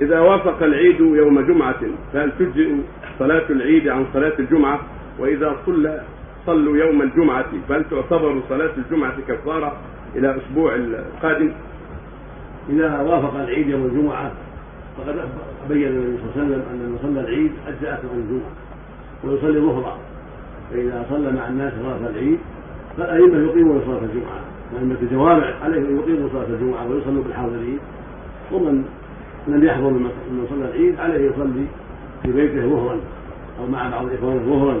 إذا وافق العيد يوم جمعة فهل تجزئ صلاة العيد عن صلاة الجمعة؟ وإذا صلى صلوا يوم الجمعة فهل تعتبر صلاة الجمعة كفارة إلى الأسبوع القادم؟ إذا وافق العيد يوم الجمعة فقد بين النبي صلى الله عليه وسلم أن من صلى العيد أجزأته عن الجمعة ويصلي ظهرا فإذا صلى مع الناس صلاة العيد فالأئمة يقيمون صلاة الجمعة وأئمة الجوامع عليهم يقيموا صلاة الجمعة ويصلوا بالحاضرين ومن لم يحضر من صلى العيد عليه يصلي في بيته ظهرا أو مع بعض إخوانه ظهرا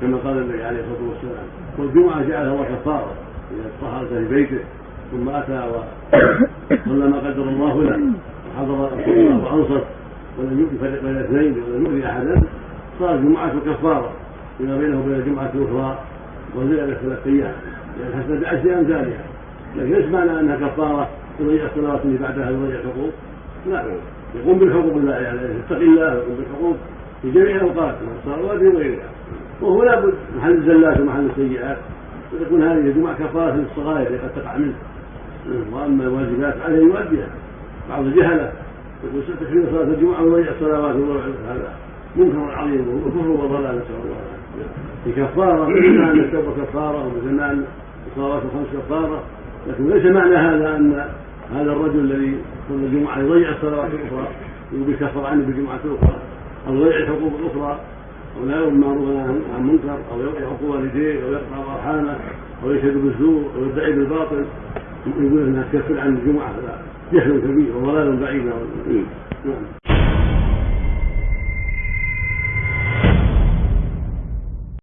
كما قال النبي عليه الصلاة والسلام. والجمعة جعلها الله كفارة إذا طهرت في بيته ثم أتى وصلى ما قدر الله له وحضر وأنصت ولم يفرق بين الاثنين ولم يؤذي أحدا صار الجمعة كفارة فيما بينه وبين الجمعة الأخرى وزيادة ثلاث أيام لأن حسب بعشر أمثالها. لكن ليس معنى أنها كفارة يضيع الصلوات اللي بعدها يضيع الحقوق. لا يقوم بالحقوق الله يعني يتقي الله ويقوم بالحقوق في جميع الأوقات من الصلوات وغيرها وهو لابد محل الزلات ومحل السيئات وتكون هذه الجمعة كفارة للصغائر التي قد تقع منه. وأما الواجبات عليه يؤديها. بعض الجهله يقول ستكفينا صلاة الجمعة ويضيع الصلوات هذا منكر عظيم وكفر وضلال نسأل الله العافية. في كفارة مثل ان التوبة كفارة ومثل ان الصلوات الخمس كفارة. لكن ليس معنى هذا أن هذا الرجل الذي صلى الجمعة يضيع الصلوات الأخرى يقول بيكفر عنه بالجمعة الأخرى أو يضيع الحقوق الأخرى أو لا يؤمر معروفا عن منكر أو يعق والديه أو يقطع أرحامه أو يشهد بالزور أو يدعي بالباطل. يقول إنها تكفر عن الجمعة هذا جهل كبير وضلال بعيد. نعم.